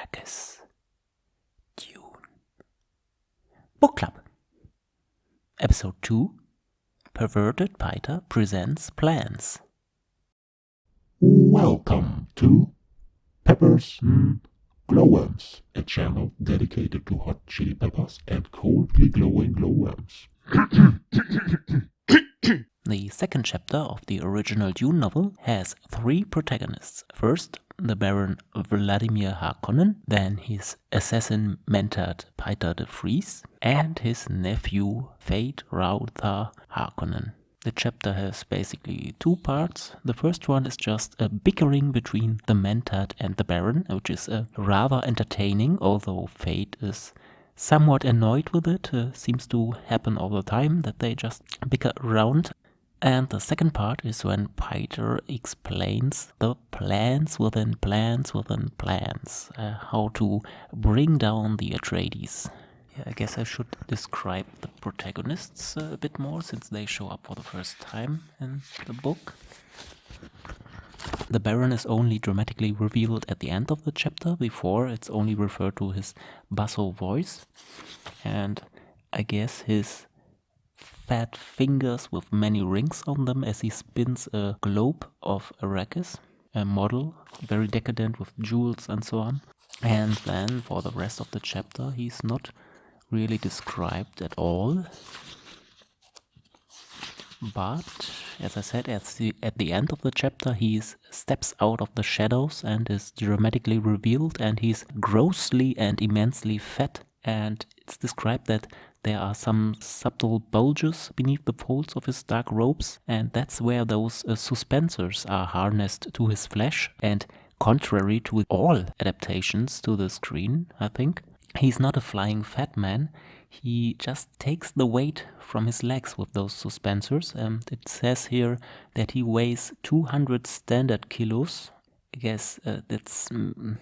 Arrakis. Dune. Book Club. Episode 2 Perverted Piter presents plans. Welcome to Peppers and Glowworms, a channel dedicated to hot chili peppers and coldly glowing glowworms. The second chapter of the original Dune novel has three protagonists. First, the Baron Vladimir Harkonnen, then his assassin mentored Piter de Vries, and his nephew Feyd-Rautha Harkonnen. The chapter has basically two parts. The first one is just a bickering between the Mentat and the Baron, which is uh, rather entertaining, although Feyd is somewhat annoyed with it. Uh, seems to happen all the time that they just bicker around. And the second part is when Piter explains the plans within plans within plans, uh, how to bring down the Atreides. Yeah, I guess I should describe the protagonists uh, a bit more since they show up for the first time in the book. The Baron is only dramatically revealed at the end of the chapter, before it's only referred to his basso voice. And I guess his fat fingers with many rings on them as he spins a globe of Arrakis, a model, very decadent with jewels and so on. And then for the rest of the chapter, he's not really described at all. But, as I said, at the, at the end of the chapter, he steps out of the shadows and is dramatically revealed, and he's grossly and immensely fat. And it's described that there are some subtle bulges beneath the folds of his dark robes, and that's where those uh, suspensors are harnessed to his flesh. And contrary to all adaptations to the screen, I think, he's not a flying fat man. He just takes the weight from his legs with those suspensors. And it says here that he weighs 200 standard kilos. I guess uh, that's, mm,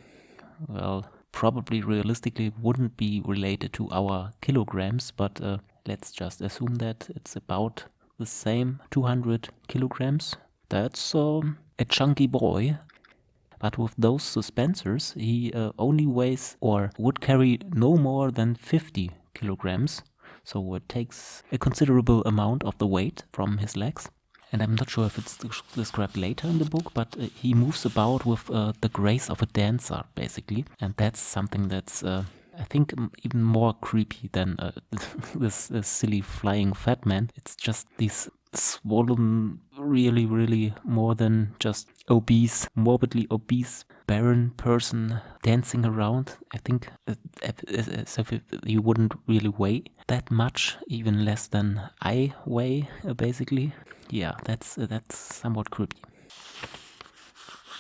well, probably realistically wouldn't be related to our kilograms, but uh, let's just assume that it's about the same 200 kilograms. That's um, a chunky boy. But with those suspensors, he uh, only weighs or would carry no more than 50 kilograms. So it takes a considerable amount of the weight from his legs and I'm not sure if it's described later in the book, but uh, he moves about with uh, the grace of a dancer, basically, and that's something that's, uh, I think, even more creepy than uh, this uh, silly flying fat man. It's just these swollen, really, really more than just obese, morbidly obese, Baron person dancing around. I think uh, as if he wouldn't really weigh that much, even less than I weigh, basically yeah, that's uh, that's somewhat creepy.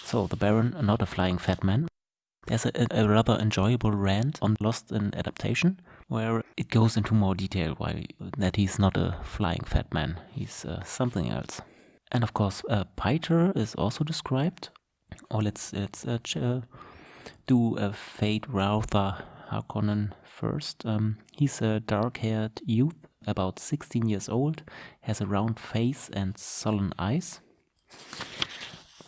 So the Baron, not a flying fat man. There's a, a, rather enjoyable rant on Lost in Adaptation, where it goes into more detail why that he's not a flying fat man, he's uh, something else. And of course, uh, Piter is also described. Or let's let's uh, uh do a Feyd-Rautha Harkonnen first. Um, he's a dark-haired youth about 16 years old, has a round face and sullen eyes.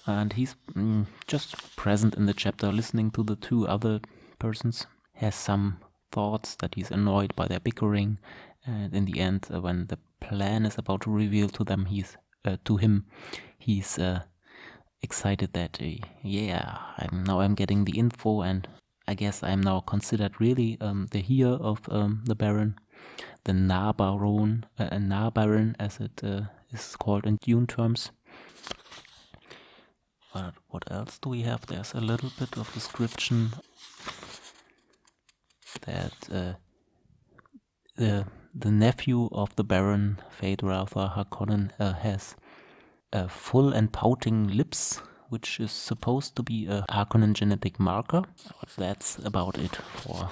And he's mm, just present in the chapter, listening to the two other persons. Has some thoughts that he's annoyed by their bickering, and in the end, uh, when the plan is about to reveal to them, he's uh, to him, he's uh, excited that uh, yeah, I'm now I'm getting the info, and I guess I'm now considered really um, the heir of um, the Baron the na-Baron, uh, na-Baron as it uh, is called in Dune terms. But what else do we have? There's a little bit of description that uh, the the nephew of the Baron, Feyd-Rautha Harkonnen, uh, has uh, full and pouting lips, which is supposed to be a Harkonnen genetic marker. That's about it for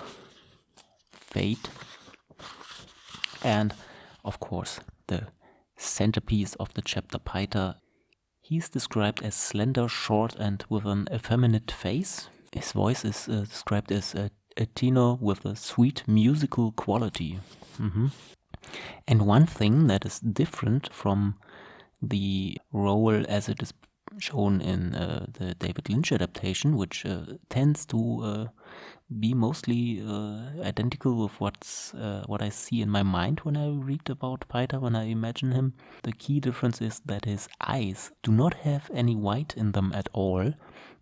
Feyd. And of course, the centerpiece of the chapter Piter. He's described as slender, short, and with an effeminate face. His voice is uh, described as a, a, tenor with a sweet musical quality. Mm -hmm. And one thing that is different from the role as it is shown in uh, the David Lynch adaptation, which uh, tends to uh, be mostly uh, identical with what's uh, what I see in my mind when I read about Piter, when I imagine him. The key difference is that his eyes do not have any white in them at all.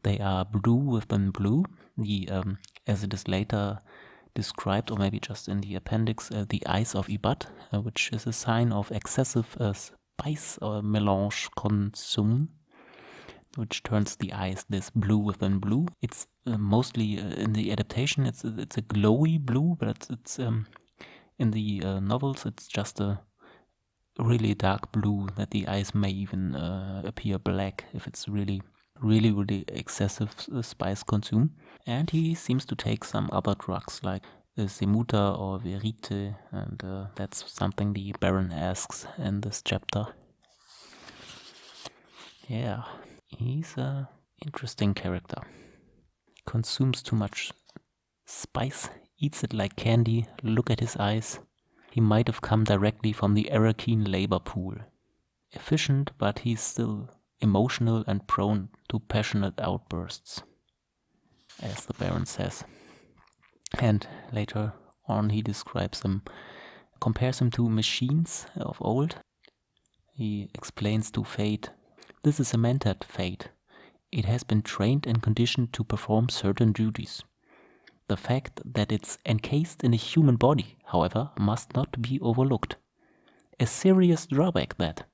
They are blue within blue. The um, as it is later described, or maybe just in the appendix, uh, the eyes of Ibad, which is a sign of excessive spice or melange consume which turns the eyes this blue within blue. It's uh, mostly uh, in the adaptation. It's it's a glowy blue, but it's, it's um, in the uh, novels. It's just a really dark blue that the eyes may even uh, appear black if it's really really really excessive uh, spice consume. And he seems to take some other drugs like Semuta or Verite, and uh, that's something the Baron asks in this chapter. Yeah, He's a interesting character. Consumes too much spice, eats it like candy, look at his eyes. He might have come directly from the Arrakeen labor pool. Efficient, but he's still emotional and prone to passionate outbursts, as the Baron says. And later on, he describes them, compares them to machines of old. He explains to Feyd this is a mentat Feyd. It has been trained and conditioned to perform certain duties. The fact that it's encased in a human body, however, must not be overlooked. A serious drawback that.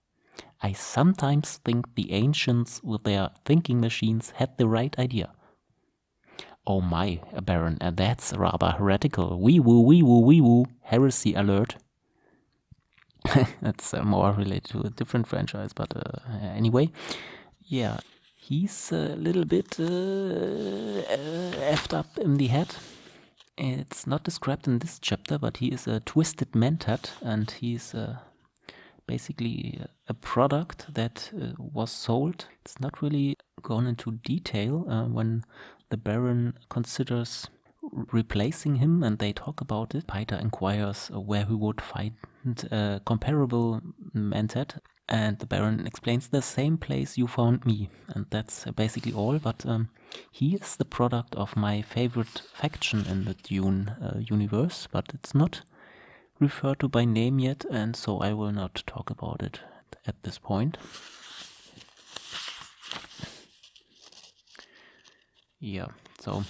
I sometimes think the ancients with their thinking machines had the right idea. Oh my, Baron, that's rather heretical. Wee woo, wee woo, wee woo. Heresy alert. That's uh, more related to a different franchise, but uh, anyway, yeah, he's a little bit uh, uh, effed up in the head. It's not described in this chapter, but he is a twisted mentat, and he's uh, basically a product that uh, was sold. It's not really gone into detail when the Baron considers replacing him and they talk about it. Piter inquires where he would find a comparable mentat and the Baron explains the same place you found me and that's basically all but um, he is the product of my favorite faction in the Dune uh, universe but it's not referred to by name yet and so I will not talk about it at this point. Yeah, so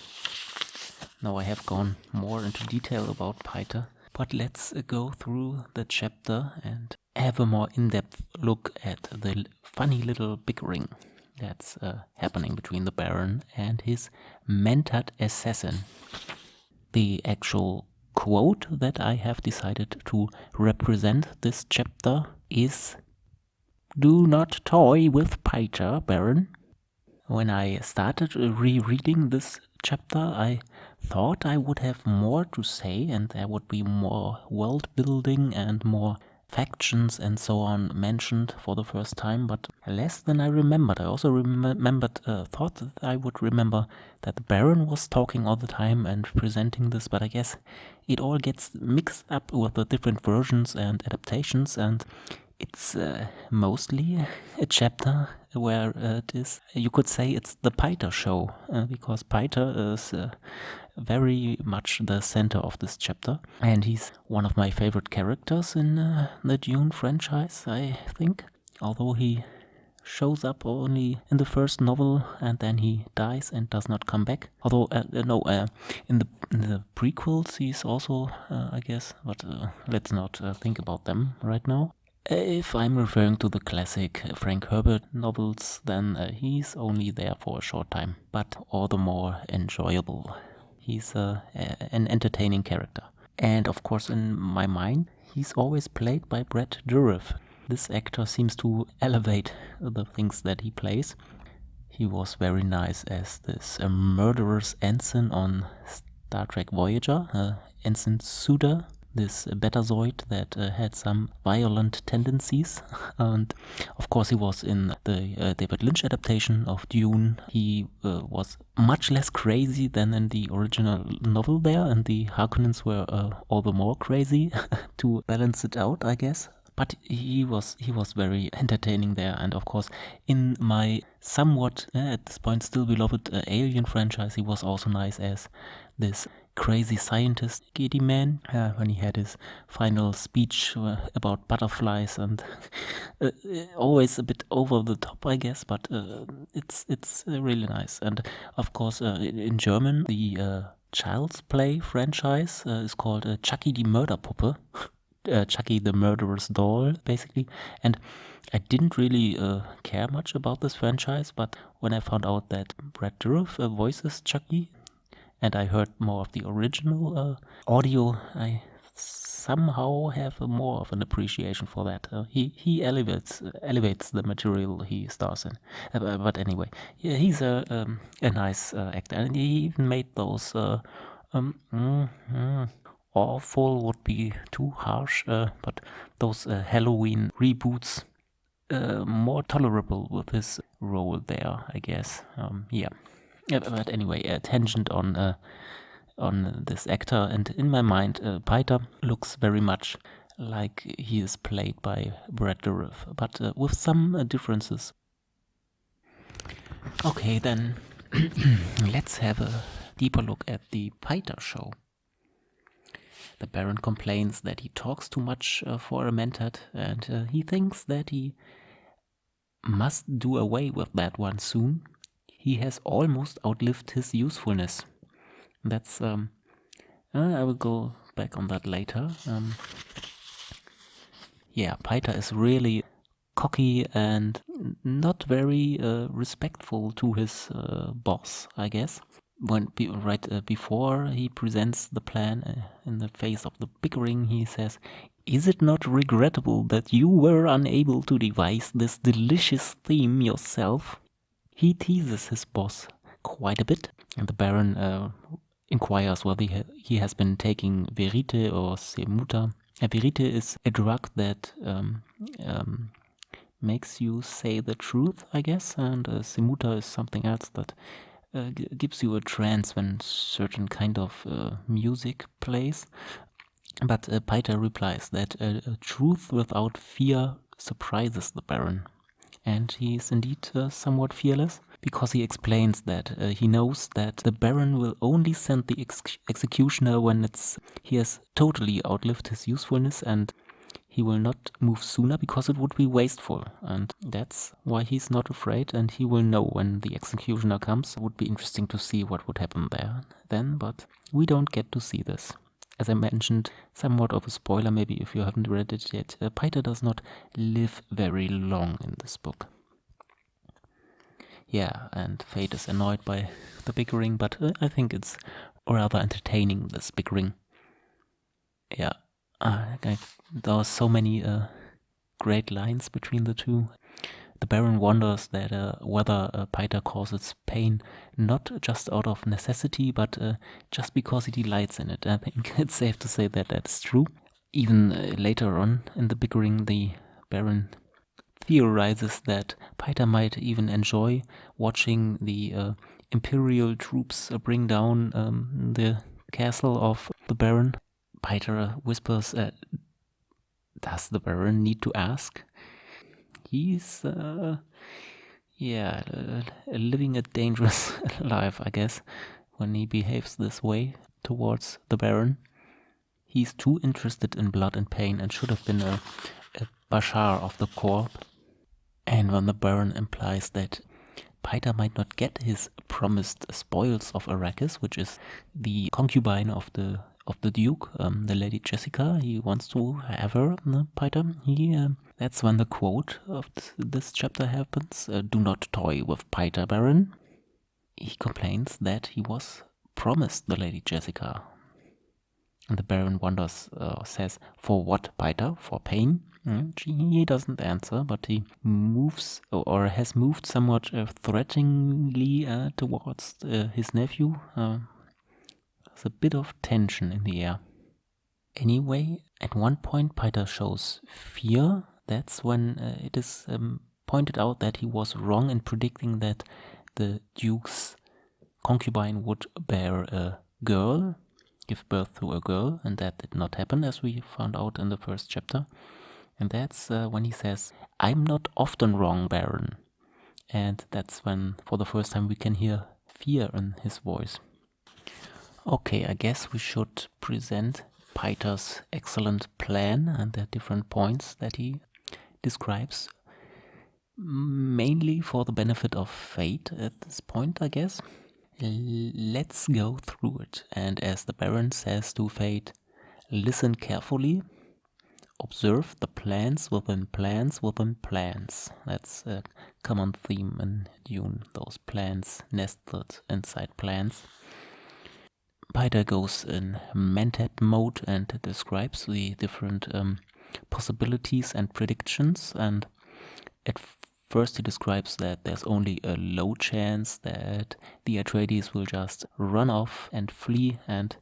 now I have gone more into detail about Piter, but let's uh, go through the chapter and have a more in-depth look at the funny little bickering that's uh, happening between the Baron and his mentat assassin. The actual quote that I have decided to represent this chapter is Do not toy with Piter, Baron. When I started rereading this chapter, I thought I would have more to say and there would be more world building and more factions and so on mentioned for the first time, but less than I remembered. I also remembered, uh, thought that I would remember that the Baron was talking all the time and presenting this, but I guess it all gets mixed up with the different versions and adaptations, and it's uh, mostly a chapter where uh, it is, you could say it's the Piter show, uh, because Piter is uh, very much the center of this chapter. And he's one of my favorite characters in uh, the Dune franchise, I think. Although he shows up only in the first novel and then he dies and does not come back. Although, uh, uh no, uh, in, the, in the prequels he's also, uh, I guess, but let's not think about them right now. If I'm referring to the classic Frank Herbert novels, then he's only there for a short time, but all the more enjoyable. He's a, a, an entertaining character. And of course, in my mind, he's always played by Brad Dourif. This actor seems to elevate the things that he plays. He was very nice as this uh, murderous ensign on Star Trek Voyager, uh, Ensign Suder, this Betazoid that uh, had some violent tendencies. and of course, he was in the uh, David Lynch adaptation of Dune. He uh, was much less crazy than in the original novel there, and the Harkonnens were uh, all the more crazy to balance it out, I guess. But he was he was very entertaining there. And of course in my somewhat uh, at this point still beloved uh, alien franchise he was also nice as this crazy scientist Gediman uh, eh, when he had his final speech about butterflies and always a bit over the top I guess. But it's it's really nice. And of course in German the Child's Play franchise is called Chucky the Murder Mörderpuppe uh, Chucky the Murderous Doll, basically. And I didn't really uh, care much about this franchise, but when I found out that Brad Dourif uh, voices Chucky, and I heard more of the original uh, audio, I somehow have more of an appreciation for that. Uh, he he elevates elevates the material he stars in. Uh, but anyway, yeah, he's a um, a nice actor, and he even made those. Um, mm, mm, awful would be too harsh, uh, but those uh, Halloween reboots uh, more tolerable with his role there, I guess. Um, yeah, but anyway, a tangent on uh, on this actor, and in my mind, uh, Piter looks very much like he is played by Brad Dourif, but uh, with some differences. Okay, then let's have a deeper look at the Piter show. The Baron complains that he talks too much uh, for a Mentat, and uh, he thinks that he must do away with that one soon. He has almost outlived his usefulness. That's um, uh, I will go back on that later. Um, yeah, Piter is really cocky and not very uh, respectful to his uh, boss, I guess when right uh, before he presents the plan uh, in the face of the bickering, he says, "Is it not regrettable that you were unable to devise this delicious theme yourself?" He teases his boss quite a bit, and the Baron uh, inquires whether he, ha he has been taking verite or semuta. A verite is a drug that um, um, makes you say the truth, I guess, and uh, semuta is something else that uh, gives you a trance when certain kind of uh, music plays. But uh, replies that a truth without fear surprises the Baron. And he is indeed uh, somewhat fearless because he explains that uh, he knows that the Baron will only send the ex executioner when it's he has totally outlived his usefulness and he will not move sooner because it would be wasteful. And that's why he's not afraid and he will know when the executioner comes. It would be interesting to see what would happen there then, but we don't get to see this. As I mentioned, somewhat of a spoiler maybe if you haven't read it yet, uh, does not live very long in this book. Yeah, and Feyd is annoyed by the bickering, but uh, I think it's rather entertaining, this bickering. Yeah, uh, there are so many uh, great lines between the two. The Baron wonders that uh, whether uh, causes pain not just out of necessity, but uh, just because he delights in it. I think it's safe to say that that's true. Even uh, later on in the bickering, the Baron theorizes that Piter might even enjoy watching the uh, Imperial troops bring down um, the castle of the Baron Piter whispers, uh, Does the Baron need to ask? He's, uh, yeah, uh, living a dangerous life, I guess, when he behaves this way towards the Baron. He's too interested in blood and pain and should have been a, a Bashar of the Corp. And when the Baron implies that Piter might not get his promised spoils of Arrakis, which is the concubine of the of the Duke, um, the Lady Jessica. He wants to have her, the Piter. He, uh, that's when the quote of this chapter happens. Uh, Do not toy with Piter, Baron. He complains that he was promised the Lady Jessica. And the Baron wonders, uh, says, For what, Piter? For pain? Mm, he doesn't answer, but he moves or has moved somewhat uh, threateningly uh, towards uh, his nephew, there's a bit of tension in the air. Anyway, at one point Piter shows fear. That's when uh, it is um, pointed out that he was wrong in predicting that the Duke's concubine would bear a girl, give birth to a girl, and that did not happen, as we found out in the first chapter. And that's uh, when he says, I'm not often wrong, Baron. And that's when, for the first time, we can hear fear in his voice. Okay, I guess we should present Piter's excellent plan and the different points that he describes, mainly for the benefit of Feyd at this point, I guess. Let's go through it. And as the Baron says to Feyd, listen carefully, observe the plans within plans within plans. That's a common theme in Dune, those plans nested inside plans. Piter goes in Mentat mode and describes the different um, possibilities and predictions. And at first, he describes that there's only a low chance that the Atreides will just run off and flee and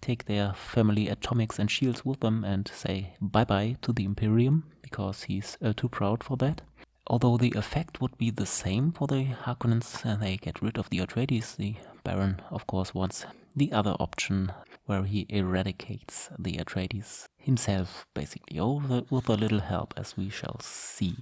take their family atomics and shields with them and say bye bye to the Imperium because he's uh, too proud for that. Although the effect would be the same for the Harkonnens and they get rid of the Atreides, the Baron, of course, wants the other option where he eradicates the Atreides himself, basically, or with a little help, as we shall see.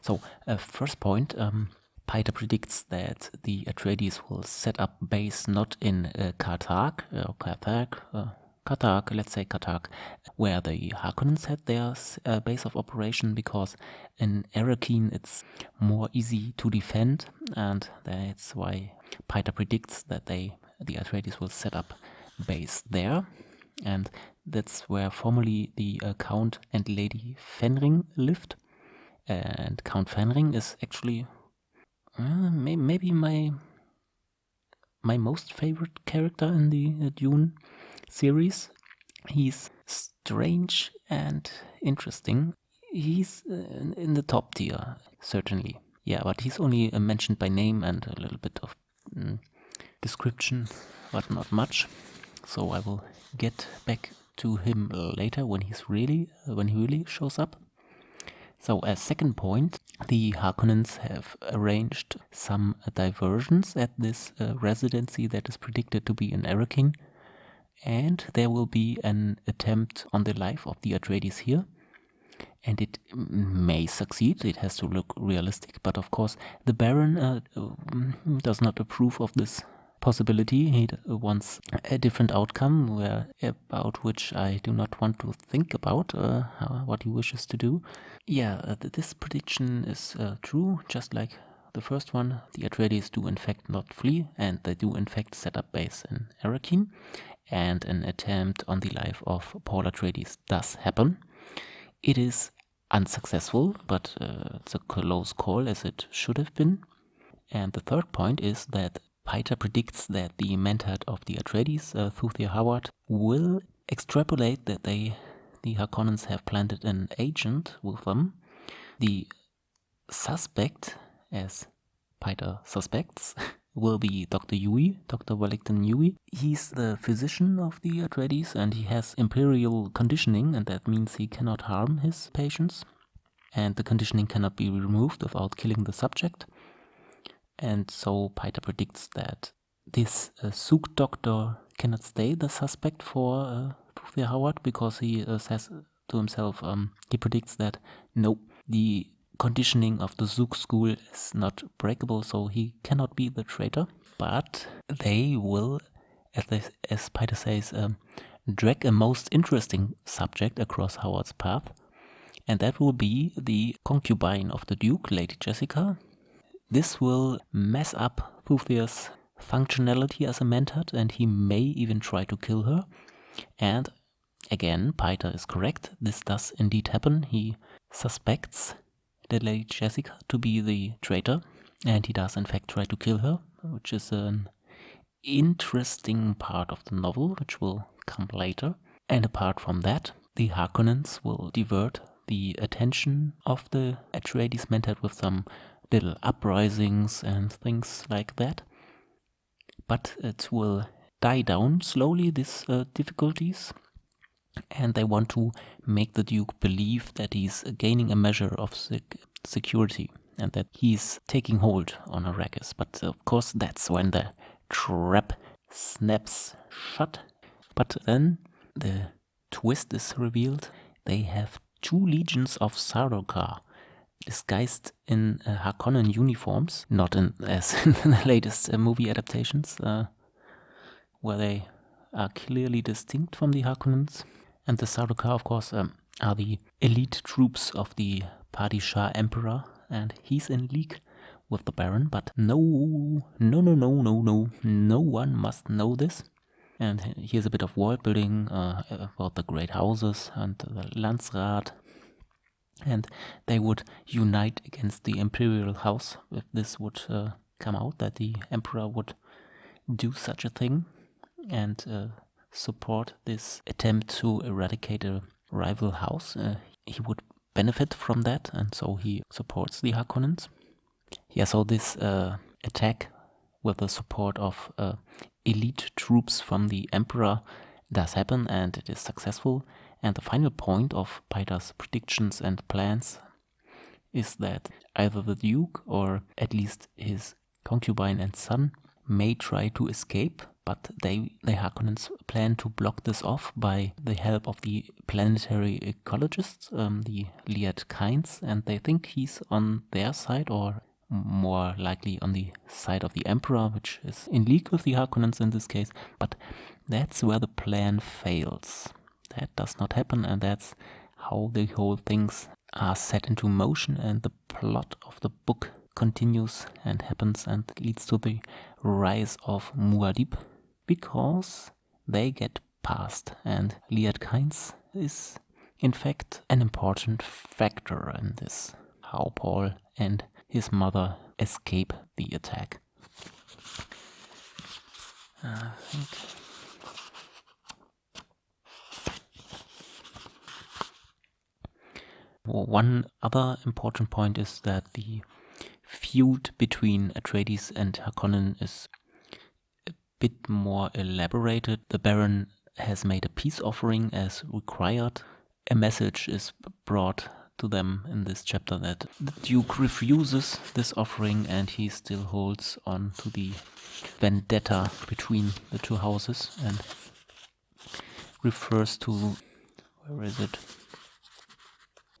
So, uh, first point, um, predicts that the Atreides will set up base not in uh, Carthag, or Carthag, uh, Carthag, let's say Carthag, where the Harkonnens had their uh, base of operation because in Arrakeen it's more easy to defend and that's why Piter predicts that they the Atreides will set up base there and that's where formerly the uh, Count and Lady Fenring lived and Count Fenring is actually uh, may maybe my my most favorite character in the uh, Dune series. He's strange and interesting. He's uh, in the top tier, certainly. Yeah, but he's only uh, mentioned by name and a little bit of mm, description, but not much. So I will get back to him later when he's really when he really shows up. So as second point, the Harkonnens have arranged some diversions at this uh, residency that is predicted to be in Arrakeen and there will be an attempt on the life of the Atreides here. And it may succeed, it has to look realistic, but of course the Baron uh, mm, does not approve of this possibility. He wants a different outcome where, about which I do not want to think about uh, how, what he wishes to do. Yeah, uh, this prediction is uh, true, just like the first one. The Atreides do in fact not flee, and they do in fact set up base in Arrakeen and an attempt on the life of Paul Atreides does happen. It is unsuccessful, but uh, it's a close call as it should have been. And the third point is that Piter predicts that the mentat of the Atreides, uh, Thufir Hawat, will extrapolate that they, the Harkonnens, have planted an agent with them. The suspect, as Piter suspects, will be Dr. Yueh, Dr. Wellington Yueh. He's the physician of the Atreides and he has imperial conditioning and that means he cannot harm his patients and the conditioning cannot be removed without killing the subject. And so Piter predicts that this uh, doctor cannot stay the suspect for uh, Hawat because he uh, says to himself, um, he predicts that no, the conditioning of the Suk school is not breakable, so he cannot be the traitor. But they will, as, they, as Piter says, um, drag a most interesting subject across Hawat's path, and that will be the concubine of the Duke, Lady Jessica. This will mess up Thufir's functionality as a mentat, and he may even try to kill her. And again, Piter is correct. This does indeed happen. He suspects the Lady Jessica to be the traitor, and he does in fact try to kill her, which is an interesting part of the novel, which will come later. And apart from that, the Harkonnens will divert the attention of the Atreides mentat with some little uprisings and things like that. But it will die down slowly, these uh, difficulties, and they want to make the Duke believe that he's gaining a measure of sec security and that he's taking hold on Arrakis. But of course, that's when the trap snaps shut. But then the twist is revealed. They have two legions of Sardaukar disguised in uh, Harkonnen uniforms, not in, as in the latest uh, movie adaptations, uh, where they are clearly distinct from the Harkonnens. And the Sardaukar, of course, um, are the elite troops of the Padishah Emperor, and he's in league with the Baron, but no, no, no, no, no, no, no one must know this. And here's a bit of world building uh, about the great houses and the Landsraad. And they would unite against the imperial house if this would uh, come out, that the emperor would do such a thing and uh, support this attempt to eradicate a rival house. Uh, he would benefit from that, and so he supports the Harkonnens. Yeah, so this uh, attack with the support of uh, elite troops from the Emperor does happen and it is successful. And the final point of Piter's predictions and plans is that either the Duke or at least his concubine and son may try to escape, but they, the Harkonnens plan to block this off by the help of the planetary ecologists, um, the Liet Kynes, and they think he's on their side or more likely on the side of the Emperor, which is in league with the Harkonnens in this case, but that's where the plan fails. That does not happen, and that's how the whole things are set into motion, and the plot of the book continues and happens and leads to the rise of Muad'Dib, because they get past, and Liet Kynes is in fact an important factor in this. How Paul and his mother escape the attack. I think one other important point is that the feud between Atreides and Harkonnen is a bit more elaborated. The Baron has made a peace offering as required. A message is brought to them in this chapter that the Duke refuses this offering and he still holds on to the vendetta between the two houses and refers to where is it?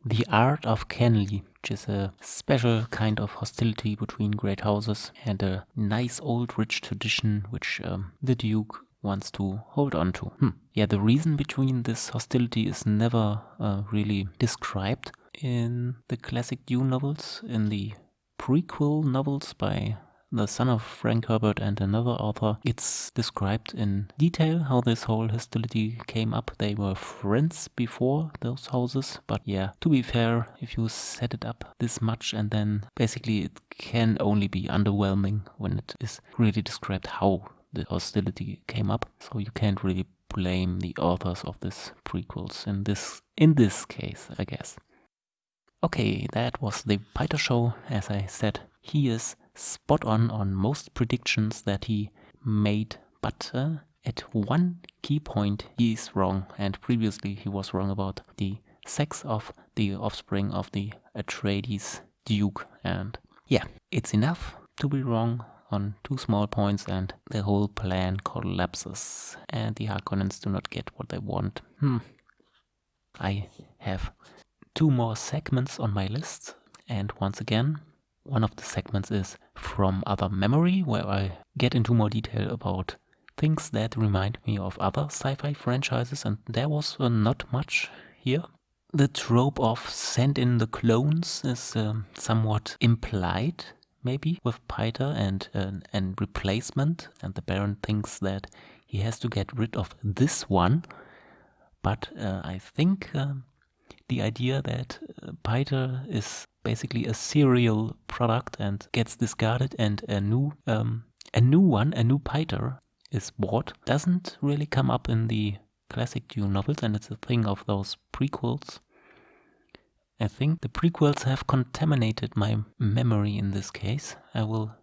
The art of Kanly, which is a special kind of hostility between great houses and a nice old rich tradition which um, the Duke wants to hold on to. Hmm. Yeah, the reason between this hostility is never uh, really described in the classic Dune novels, in the prequel novels by the son of Frank Herbert and another author, it's described in detail how this whole hostility came up. They were friends before those houses, but yeah, to be fair, if you set it up this much and then basically it can only be underwhelming when it is really described how the hostility came up. So you can't really blame the authors of this prequels in this in this case, I guess. Okay, that was the Piter show. As I said, he is spot on on most predictions that he made, but uh, at one key point he is wrong, and previously he was wrong about the sex of the offspring of the Atreides Duke. And yeah, it's enough to be wrong on two small points and the whole plan collapses and the Harkonnens do not get what they want. Hmm. I have two more segments on my list. And once again, one of the segments is from other memory, where I get into more detail about things that remind me of other sci-fi franchises, and there was uh, not much here. The trope of send in the clones is um, somewhat implied, maybe, with Piter and uh, and replacement, and the Baron thinks that he has to get rid of this one. But uh, I think um, the idea that uh, Piter is basically a serial product and gets discarded and a new um, a new one, a new Piter is bought doesn't really come up in the classic Dune novels and it's a thing of those prequels. I think the prequels have contaminated my memory in this case. I will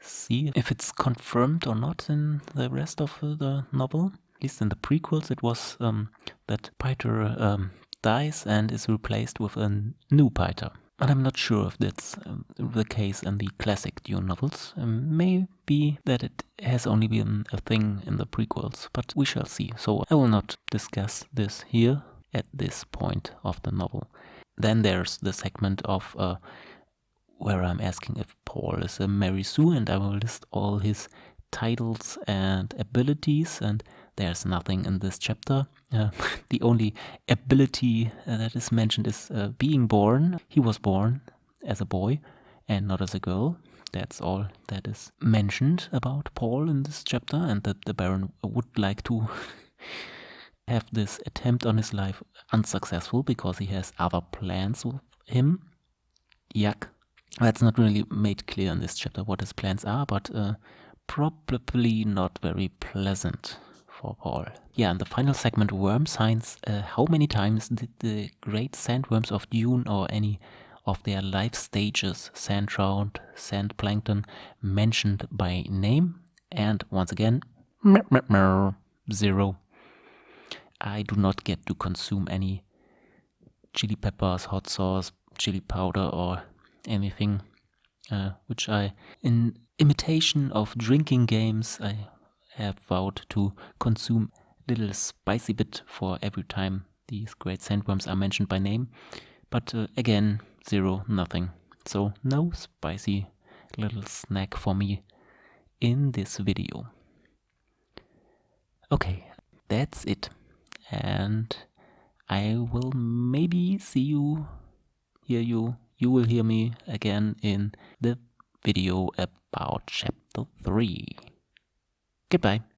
see if it's confirmed or not in the rest of the novel. At least in the prequels, it was um, that Piter um, dies and is replaced with a new Piter. But I'm not sure if that's um, the case in the classic Dune novels. Um, maybe that it has only been a thing in the prequels, but we shall see. So I will not discuss this here. at this point of the novel. Then there's the segment of uh, where I'm asking if Paul is a Mary Sue and I will list all his titles and abilities and there's nothing in this chapter. Uh, the only ability uh, that is mentioned is uh, being born. He was born as a boy and not as a girl. That's all that is mentioned about Paul in this chapter and that the Baron would like to have this attempt on his life unsuccessful because he has other plans with him. Yuck. That's not really made clear in this chapter what his plans are, but uh, probably not very pleasant for Paul. Yeah, and the final segment, worm signs. Uh, how many times did the great sandworms of Dune or any of their life stages, sand trout, sand plankton, mentioned by name? And once again, zero. I do not get to consume any chili peppers, hot sauce, chili powder, or anything uh, which I, in imitation of drinking games, I vowed to consume little spicy bit for every time these great sandworms are mentioned by name. But uh, again, zero, nothing. So no spicy little snack for me in this video. Okay, that's it. And I will maybe see you, hear you, you will hear me again in the video about chapter 3. Goodbye.